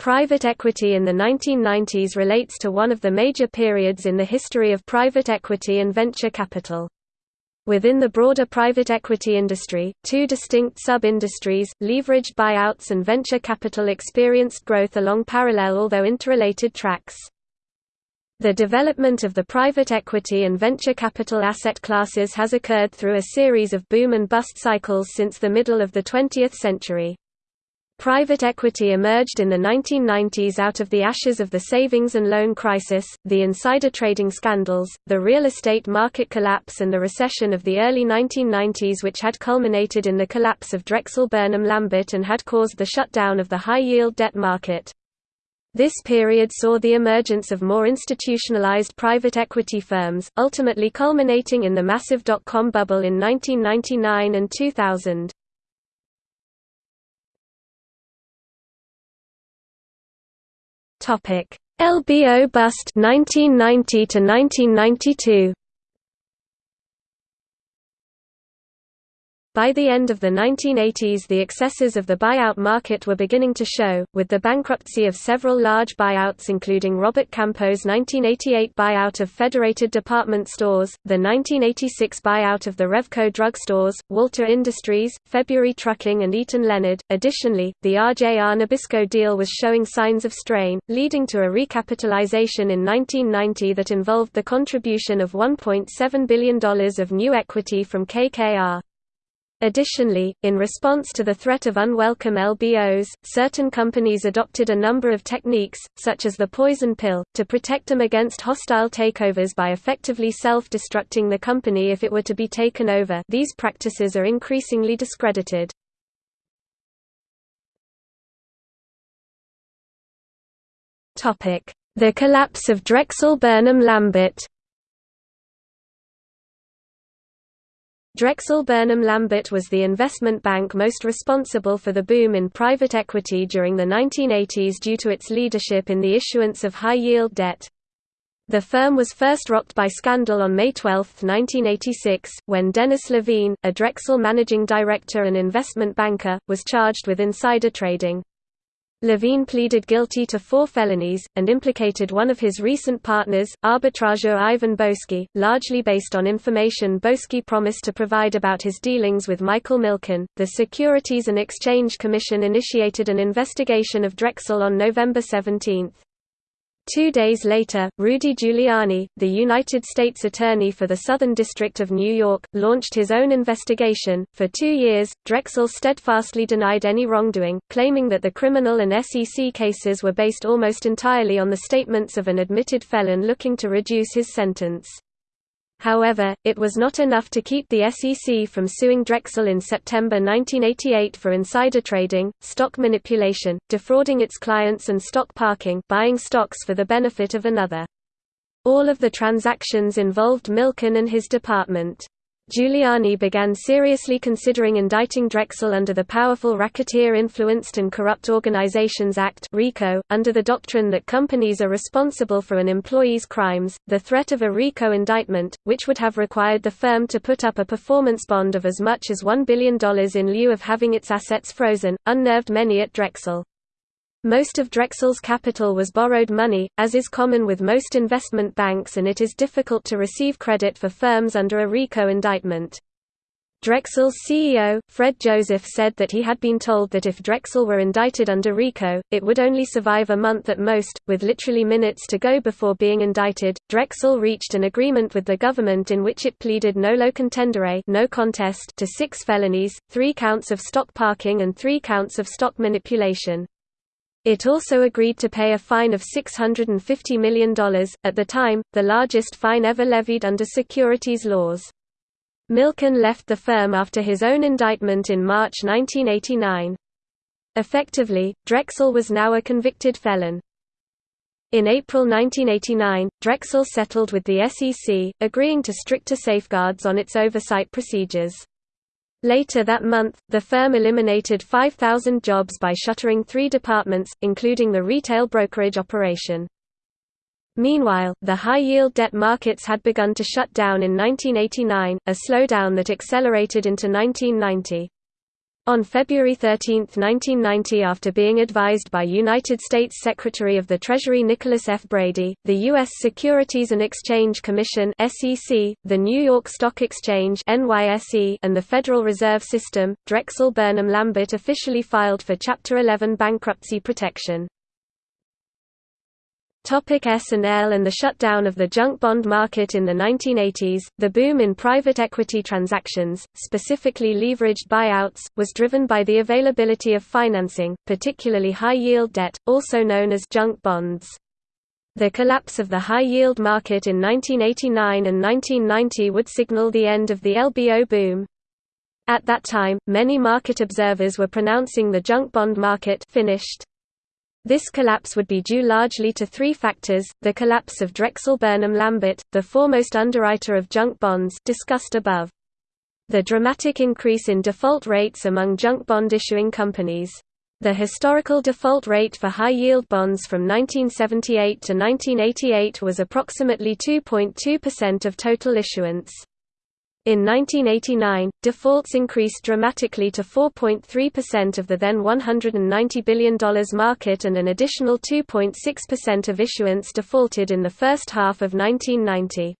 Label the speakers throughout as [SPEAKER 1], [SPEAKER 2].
[SPEAKER 1] Private equity in the 1990s relates to one of the major periods in the history of private equity and venture capital. Within the broader private equity industry, two distinct sub-industries, leveraged buyouts and venture capital experienced growth along parallel although interrelated tracks. The development of the private equity and venture capital asset classes has occurred through a series of boom and bust cycles since the middle of the 20th century. Private equity emerged in the 1990s out of the ashes of the savings and loan crisis, the insider trading scandals, the real estate market collapse and the recession of the early 1990s which had culminated in the collapse of Drexel Burnham Lambert and had caused the shutdown of the high-yield debt market. This period saw the emergence of more institutionalized private equity firms, ultimately culminating in the massive dot-com bubble in 1999 and 2000. Topic: LBO bust 1990 to 1992. By the end of the 1980s the excesses of the buyout market were beginning to show, with the bankruptcy of several large buyouts including Robert Campeau's 1988 buyout of Federated Department Stores, the 1986 buyout of the Revco Drug Stores, Walter Industries, February Trucking and Eaton Leonard. Additionally, the RJR Nabisco deal was showing signs of strain, leading to a recapitalization in 1990 that involved the contribution of $1.7 billion of new equity from KKR. Additionally, in response to the threat of unwelcome LBOs, certain companies adopted a number of techniques, such as the poison pill, to protect them against hostile takeovers by effectively self-destructing the company if it were to be taken over these practices are increasingly discredited. The collapse of Drexel Burnham Lambert Drexel Burnham Lambert was the investment bank most responsible for the boom in private equity during the 1980s due to its leadership in the issuance of high-yield debt. The firm was first rocked by scandal on May 12, 1986, when Dennis Levine, a Drexel managing director and investment banker, was charged with insider trading. Levine pleaded guilty to four felonies, and implicated one of his recent partners, arbitrageur Ivan Boesky, largely based on information Boesky promised to provide about his dealings with Michael Milken. The Securities and Exchange Commission initiated an investigation of Drexel on November 17. Two days later, Rudy Giuliani, the United States Attorney for the Southern District of New York, launched his own investigation. For two years, Drexel steadfastly denied any wrongdoing, claiming that the criminal and SEC cases were based almost entirely on the statements of an admitted felon looking to reduce his sentence. However, it was not enough to keep the SEC from suing Drexel in September 1988 for insider trading, stock manipulation, defrauding its clients and stock parking buying stocks for the benefit of another. All of the transactions involved Milken and his department. Giuliani began seriously considering indicting Drexel under the Powerful Racketeer Influenced and Corrupt Organizations Act (RICO), under the doctrine that companies are responsible for an employee's crimes. The threat of a RICO indictment, which would have required the firm to put up a performance bond of as much as $1 billion in lieu of having its assets frozen, unnerved many at Drexel. Most of Drexel's capital was borrowed money, as is common with most investment banks and it is difficult to receive credit for firms under a RICO indictment. Drexel's CEO, Fred Joseph said that he had been told that if Drexel were indicted under RICO, it would only survive a month at most, with literally minutes to go before being indicted. Drexel reached an agreement with the government in which it pleaded nolo contendere no contest to six felonies, three counts of stock parking and three counts of stock manipulation. It also agreed to pay a fine of $650 million, at the time, the largest fine ever levied under securities laws. Milken left the firm after his own indictment in March 1989. Effectively, Drexel was now a convicted felon. In April 1989, Drexel settled with the SEC, agreeing to stricter safeguards on its oversight procedures. Later that month, the firm eliminated 5,000 jobs by shuttering three departments, including the retail brokerage operation. Meanwhile, the high-yield debt markets had begun to shut down in 1989, a slowdown that accelerated into 1990. On February 13, 1990 after being advised by United States Secretary of the Treasury Nicholas F. Brady, the U.S. Securities and Exchange Commission the New York Stock Exchange and the Federal Reserve System, Drexel Burnham Lambert officially filed for Chapter 11 bankruptcy protection. S&L and the shutdown of the junk bond market in the 1980s, the boom in private equity transactions, specifically leveraged buyouts, was driven by the availability of financing, particularly high-yield debt, also known as junk bonds. The collapse of the high-yield market in 1989 and 1990 would signal the end of the LBO boom. At that time, many market observers were pronouncing the junk bond market finished. This collapse would be due largely to three factors, the collapse of Drexel Burnham Lambert, the foremost underwriter of junk bonds discussed above. The dramatic increase in default rates among junk bond issuing companies. The historical default rate for high-yield bonds from 1978 to 1988 was approximately 2.2% of total issuance. In 1989, defaults increased dramatically to 4.3% of the then $190 billion market and an additional 2.6% of issuance defaulted in the first half of 1990.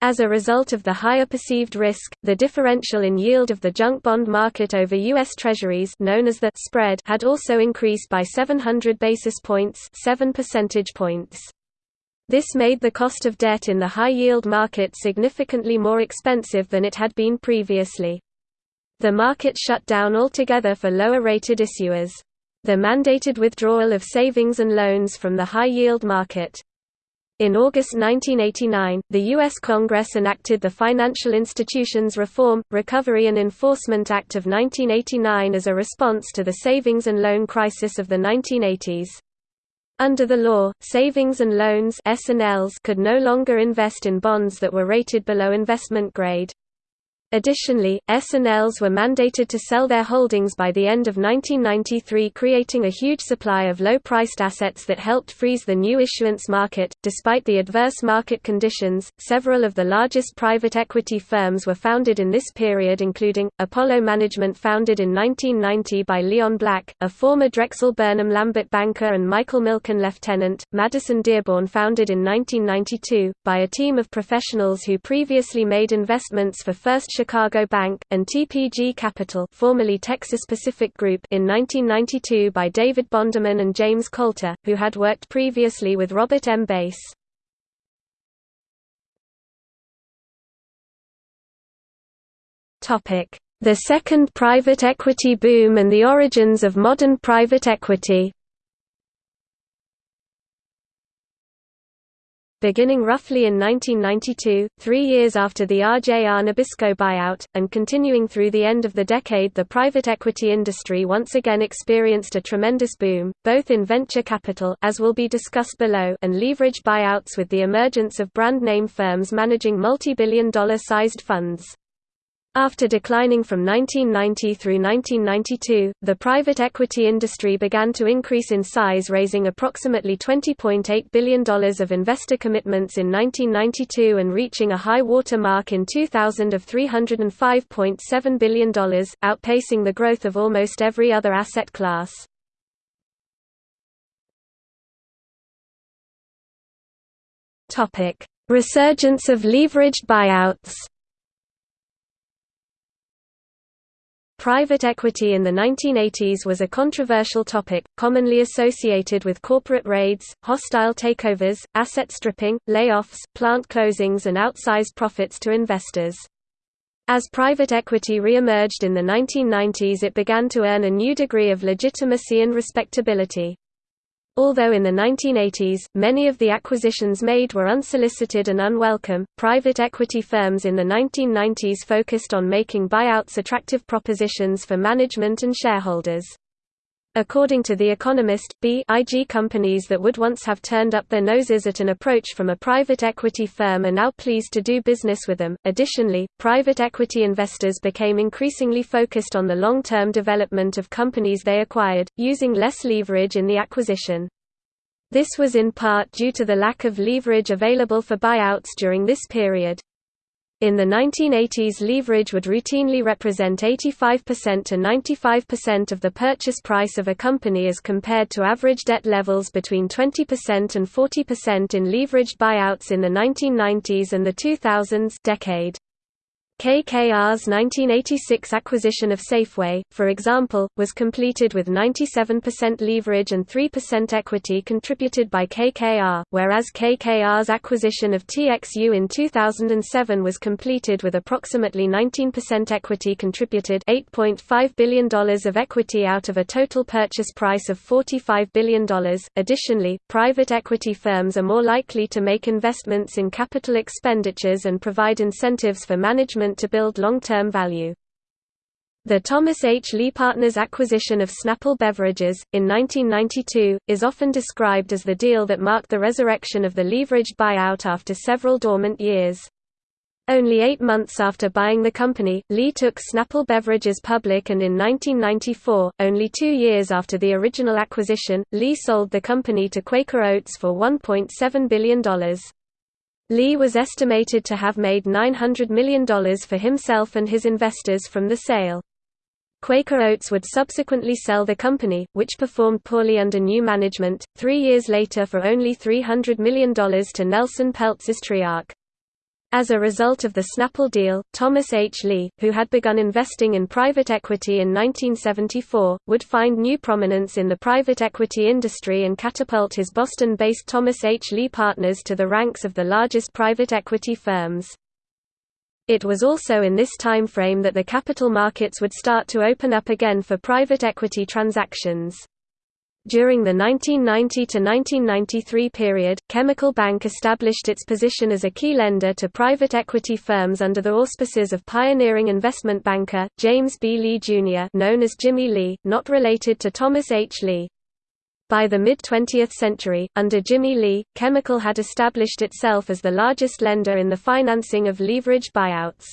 [SPEAKER 1] As a result of the higher perceived risk, the differential in yield of the junk bond market over U.S. Treasuries known as the spread had also increased by 700 basis points 7 percentage points. This made the cost of debt in the high-yield market significantly more expensive than it had been previously. The market shut down altogether for lower-rated issuers. The mandated withdrawal of savings and loans from the high-yield market. In August 1989, the U.S. Congress enacted the Financial Institutions Reform, Recovery and Enforcement Act of 1989 as a response to the savings and loan crisis of the 1980s. Under the law, savings and loans could no longer invest in bonds that were rated below investment grade. Additionally, S&Ls were mandated to sell their holdings by the end of 1993 creating a huge supply of low-priced assets that helped freeze the new issuance market. Despite the adverse market conditions, several of the largest private equity firms were founded in this period including, Apollo Management founded in 1990 by Leon Black, a former Drexel Burnham Lambert banker and Michael Milken lieutenant, Madison Dearborn founded in 1992, by a team of professionals who previously made investments for First Chicago Bank, and TPG Capital formerly Texas Pacific Group in 1992 by David Bonderman and James Coulter, who had worked previously with Robert M. Bass. The second private equity boom and the origins of modern private equity beginning roughly in 1992, three years after the RJR Nabisco buyout, and continuing through the end of the decade the private equity industry once again experienced a tremendous boom, both in venture capital as will be discussed below and leverage buyouts with the emergence of brand-name firms managing multi-billion dollar sized funds. After declining from 1990 through 1992, the private equity industry began to increase in size raising approximately $20.8 billion of investor commitments in 1992 and reaching a high water mark in 2000 of $305.7 billion, outpacing the growth of almost every other asset class. Resurgence of leveraged buyouts Private equity in the 1980s was a controversial topic, commonly associated with corporate raids, hostile takeovers, asset stripping, layoffs, plant closings and outsized profits to investors. As private equity re-emerged in the 1990s it began to earn a new degree of legitimacy and respectability. Although in the 1980s, many of the acquisitions made were unsolicited and unwelcome, private equity firms in the 1990s focused on making buyouts attractive propositions for management and shareholders. According to The Economist, B.IG companies that would once have turned up their noses at an approach from a private equity firm are now pleased to do business with them. Additionally, private equity investors became increasingly focused on the long-term development of companies they acquired, using less leverage in the acquisition. This was in part due to the lack of leverage available for buyouts during this period. In the 1980s leverage would routinely represent 85% to 95% of the purchase price of a company as compared to average debt levels between 20% and 40% in leveraged buyouts in the 1990s and the 2000s decade. KKR's 1986 acquisition of Safeway, for example, was completed with 97% leverage and 3% equity contributed by KKR, whereas KKR's acquisition of TXU in 2007 was completed with approximately 19% equity contributed $8.5 billion of equity out of a total purchase price of $45 billion. Additionally, private equity firms are more likely to make investments in capital expenditures and provide incentives for management to build long-term value. The Thomas H. Lee Partners acquisition of Snapple Beverages, in 1992, is often described as the deal that marked the resurrection of the leveraged buyout after several dormant years. Only eight months after buying the company, Lee took Snapple Beverages public and in 1994, only two years after the original acquisition, Lee sold the company to Quaker Oats for $1.7 billion. Lee was estimated to have made $900 million for himself and his investors from the sale. Quaker Oats would subsequently sell the company, which performed poorly under new management, three years later for only $300 million to Nelson Peltz Triarc. As a result of the Snapple deal, Thomas H. Lee, who had begun investing in private equity in 1974, would find new prominence in the private equity industry and catapult his Boston-based Thomas H. Lee Partners to the ranks of the largest private equity firms. It was also in this time frame that the capital markets would start to open up again for private equity transactions. During the 1990–1993 period, Chemical Bank established its position as a key lender to private equity firms under the auspices of pioneering investment banker, James B. Lee Jr. known as Jimmy Lee, not related to Thomas H. Lee. By the mid-20th century, under Jimmy Lee, Chemical had established itself as the largest lender in the financing of leveraged buyouts.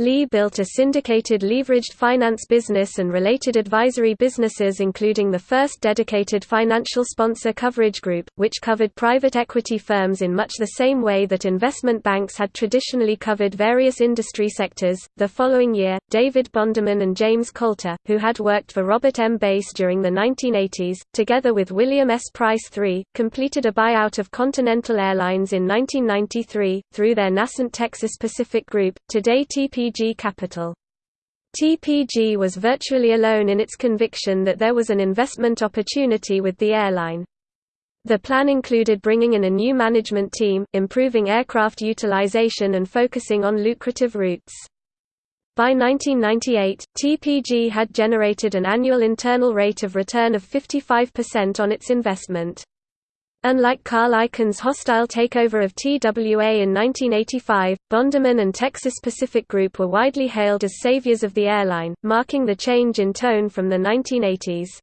[SPEAKER 1] Lee built a syndicated leveraged finance business and related advisory businesses including the first dedicated financial sponsor coverage group, which covered private equity firms in much the same way that investment banks had traditionally covered various industry sectors. The following year, David Bonderman and James Coulter, who had worked for Robert M. Bass during the 1980s, together with William S. Price III, completed a buyout of Continental Airlines in 1993, through their nascent Texas Pacific Group, today TP TPG Capital. TPG was virtually alone in its conviction that there was an investment opportunity with the airline. The plan included bringing in a new management team, improving aircraft utilization and focusing on lucrative routes. By 1998, TPG had generated an annual internal rate of return of 55% on its investment. Unlike Carl Icahn's hostile takeover of TWA in 1985, Bonderman and Texas Pacific Group were widely hailed as saviors of the airline, marking the change in tone from the 1980s.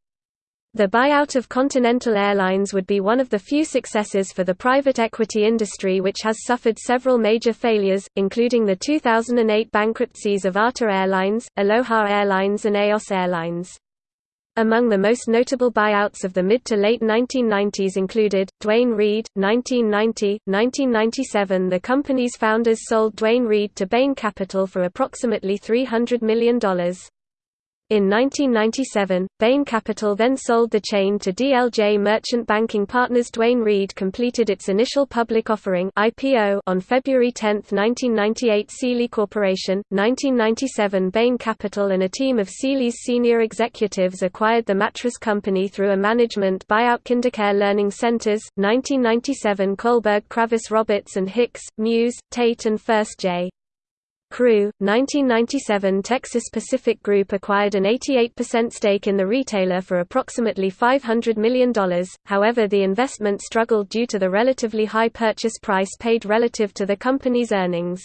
[SPEAKER 1] The buyout of Continental Airlines would be one of the few successes for the private equity industry which has suffered several major failures, including the 2008 bankruptcies of ATA Airlines, Aloha Airlines and EOS Airlines. Among the most notable buyouts of the mid to late 1990s included, Duane Reade, 1990, 1997 The company's founders sold Duane Reade to Bain Capital for approximately $300 million. In 1997, Bain Capital then sold the chain to DLJ Merchant Banking Partners. Duane Reade completed its initial public offering (IPO) on February 10, 1998. Sealy Corporation, 1997. Bain Capital and a team of Sealy's senior executives acquired the mattress company through a management buyout. KinderCare Learning Centers, 1997. Kohlberg Kravis Roberts and Hicks, Muse, Tate and Furst J. Crew, 1997 Texas Pacific Group acquired an 88% stake in the retailer for approximately $500 million, however the investment struggled due to the relatively high purchase price paid relative to the company's earnings.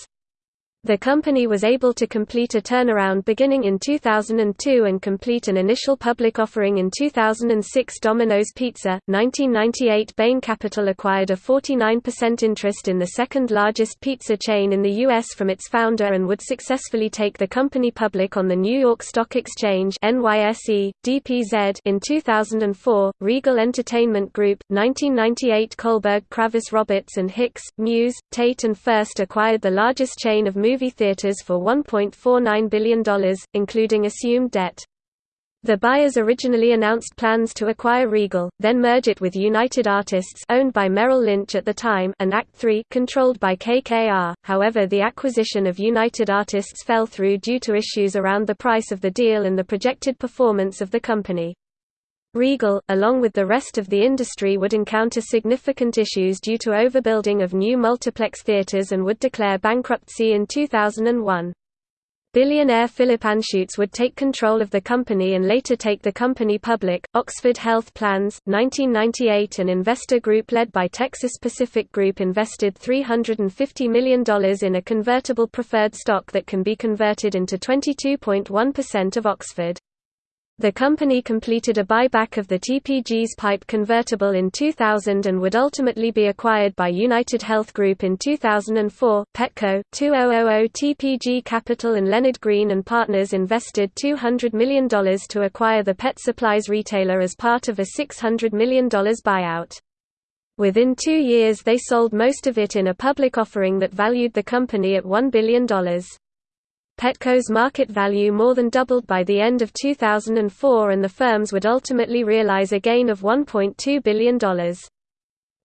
[SPEAKER 1] The company was able to complete a turnaround beginning in 2002 and complete an initial public offering in 2006 Domino's Pizza. 1998 Bain Capital acquired a 49% interest in the second largest pizza chain in the U.S. from its founder and would successfully take the company public on the New York Stock Exchange NYSE, DPZ in 2004. Regal Entertainment Group, 1998 Kohlberg Kravis Roberts and Hicks, Muse, Tate and Furst acquired the largest chain of theaters for $1.49 billion, including assumed debt. The buyers originally announced plans to acquire Regal, then merge it with United Artists owned by Merrill Lynch at the time and Act 3 controlled by KKR. However, the acquisition of United Artists fell through due to issues around the price of the deal and the projected performance of the company. Regal, along with the rest of the industry would encounter significant issues due to overbuilding of new multiplex theaters and would declare bankruptcy in 2001. Billionaire Philip Anschutz would take control of the company and later take the company public. Oxford Health Plans, 1998 An investor group led by Texas Pacific Group invested $350 million in a convertible preferred stock that can be converted into 22.1% of Oxford. The company completed a buyback of the TPG's pipe convertible in 2000 and would ultimately be acquired by United Health Group in 2004. Petco, 2000 TPG Capital and Leonard Green and Partners invested $200 million to acquire the pet supplies retailer as part of a $600 million buyout. Within two years they sold most of it in a public offering that valued the company at $1 billion. Petco's market value more than doubled by the end of 2004 and the firms would ultimately realize a gain of $1.2 billion.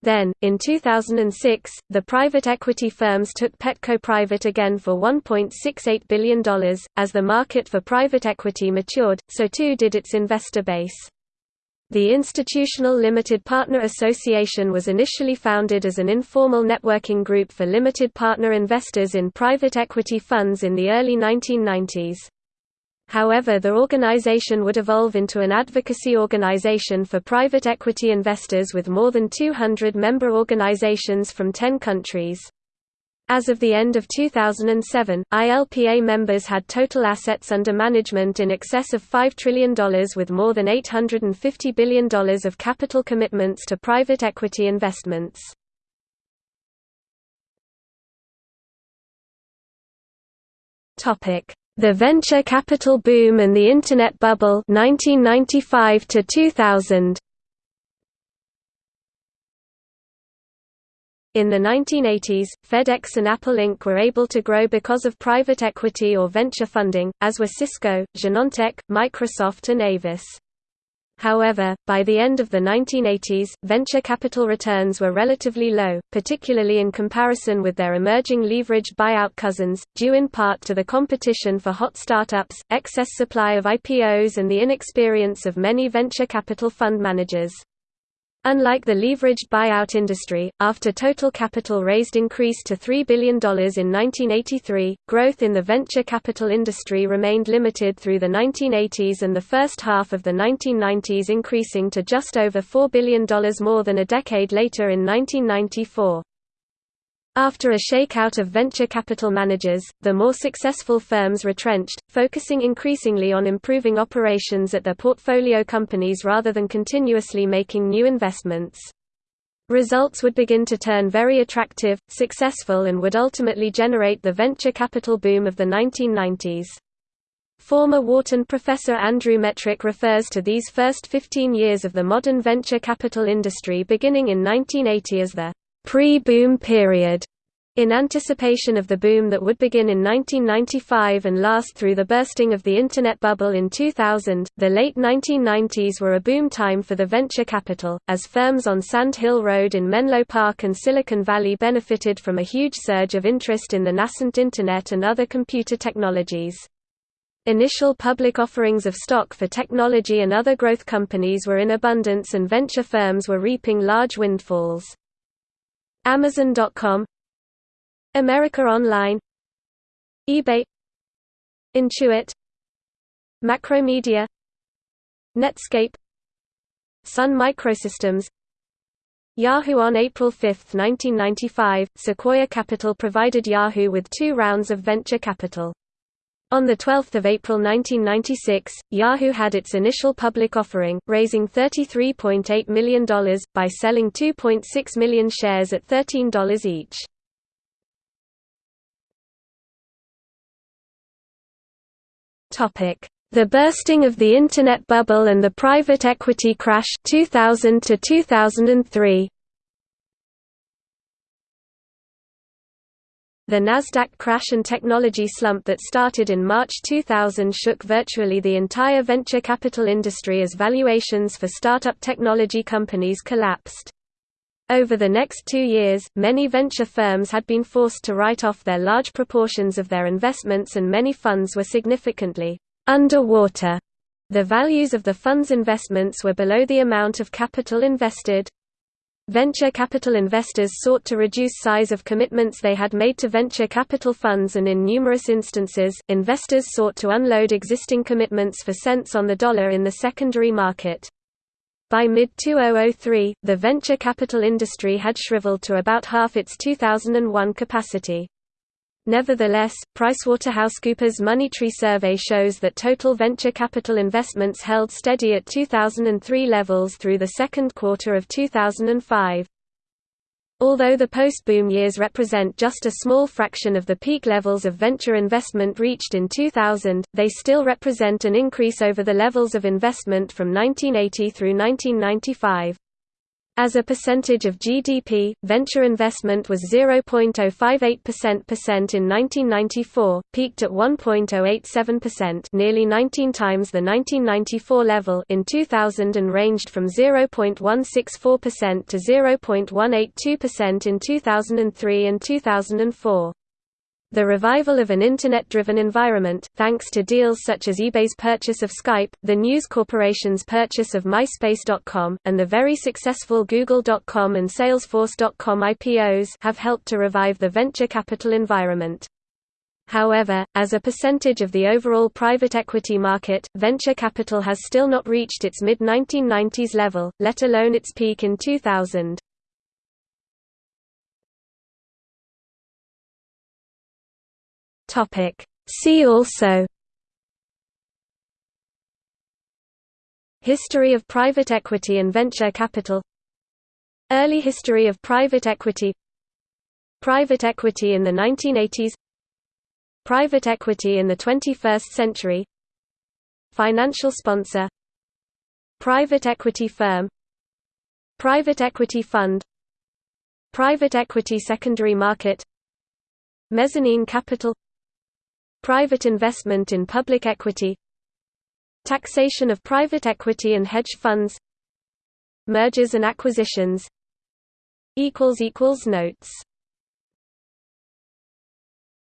[SPEAKER 1] Then, in 2006, the private equity firms took Petco private again for $1.68 billion. As the market for private equity matured, so too did its investor base. The Institutional Limited Partner Association was initially founded as an informal networking group for limited partner investors in private equity funds in the early 1990s. However the organization would evolve into an advocacy organization for private equity investors with more than 200 member organizations from 10 countries. As of the end of 2007, ILPA members had total assets under management in excess of $5 trillion with more than $850 billion of capital commitments to private equity investments. The venture capital boom and the Internet bubble 1995 to 2000. In the 1980s, FedEx and Apple Inc. were able to grow because of private equity or venture funding, as were Cisco, Genentech, Microsoft and Avis. However, by the end of the 1980s, venture capital returns were relatively low, particularly in comparison with their emerging leveraged buyout cousins, due in part to the competition for hot startups, excess supply of IPOs and the inexperience of many venture capital fund managers. Unlike the leveraged buyout industry, after total capital raised increased to $3 billion in 1983, growth in the venture capital industry remained limited through the 1980s and the first half of the 1990s increasing to just over $4 billion more than a decade later in 1994. After a shakeout of venture capital managers, the more successful firms retrenched, focusing increasingly on improving operations at their portfolio companies rather than continuously making new investments. Results would begin to turn very attractive, successful and would ultimately generate the venture capital boom of the 1990s. Former Wharton professor Andrew Metrick refers to these first 15 years of the modern venture capital industry beginning in 1980 as the pre-boom period, in anticipation of the boom that would begin in 1995 and last through the bursting of the Internet bubble in 2000, the late 1990s were a boom time for the venture capital, as firms on Sand Hill Road in Menlo Park and Silicon Valley benefited from a huge surge of interest in the nascent Internet and other computer technologies. Initial public offerings of stock for technology and other growth companies were in abundance and venture firms were reaping large windfalls. Amazon.com America Online eBay Intuit Macromedia Netscape Sun Microsystems Yahoo On April 5, 1995, Sequoia Capital provided Yahoo with two rounds of venture capital. On 12 April 1996, Yahoo had its initial public offering, raising $33.8 million, by selling 2.6 million shares at $13 each. The bursting of the Internet bubble and the private equity crash 2000 to 2003. The Nasdaq crash and technology slump that started in March 2000 shook virtually the entire venture capital industry as valuations for startup technology companies collapsed. Over the next two years, many venture firms had been forced to write off their large proportions of their investments and many funds were significantly underwater. The values of the fund's investments were below the amount of capital invested. Venture capital investors sought to reduce size of commitments they had made to venture capital funds and in numerous instances, investors sought to unload existing commitments for cents on the dollar in the secondary market. By mid-2003, the venture capital industry had shriveled to about half its 2001 capacity. Nevertheless, PricewaterhouseCoopers' Moneytree survey shows that total venture capital investments held steady at 2003 levels through the second quarter of 2005. Although the post-boom years represent just a small fraction of the peak levels of venture investment reached in 2000, they still represent an increase over the levels of investment from 1980 through 1995. As a percentage of GDP, venture investment was 0.058% in 1994, peaked at 1.087%, nearly 19 times the 1994 level in 2000 and ranged from 0.164% to 0.182% in 2003 and 2004. The revival of an Internet-driven environment, thanks to deals such as eBay's purchase of Skype, the News Corporation's purchase of MySpace.com, and the very successful Google.com and Salesforce.com IPOs have helped to revive the venture capital environment. However, as a percentage of the overall private equity market, venture capital has still not reached its mid-1990s level, let alone its peak in 2000. Topic. See also History of private equity and venture capital Early history of private equity Private equity in the 1980s Private equity in the 21st century Financial sponsor Private equity firm Private equity fund Private equity secondary market Mezzanine capital Private investment in public equity Taxation of private equity and hedge funds Mergers and acquisitions Notes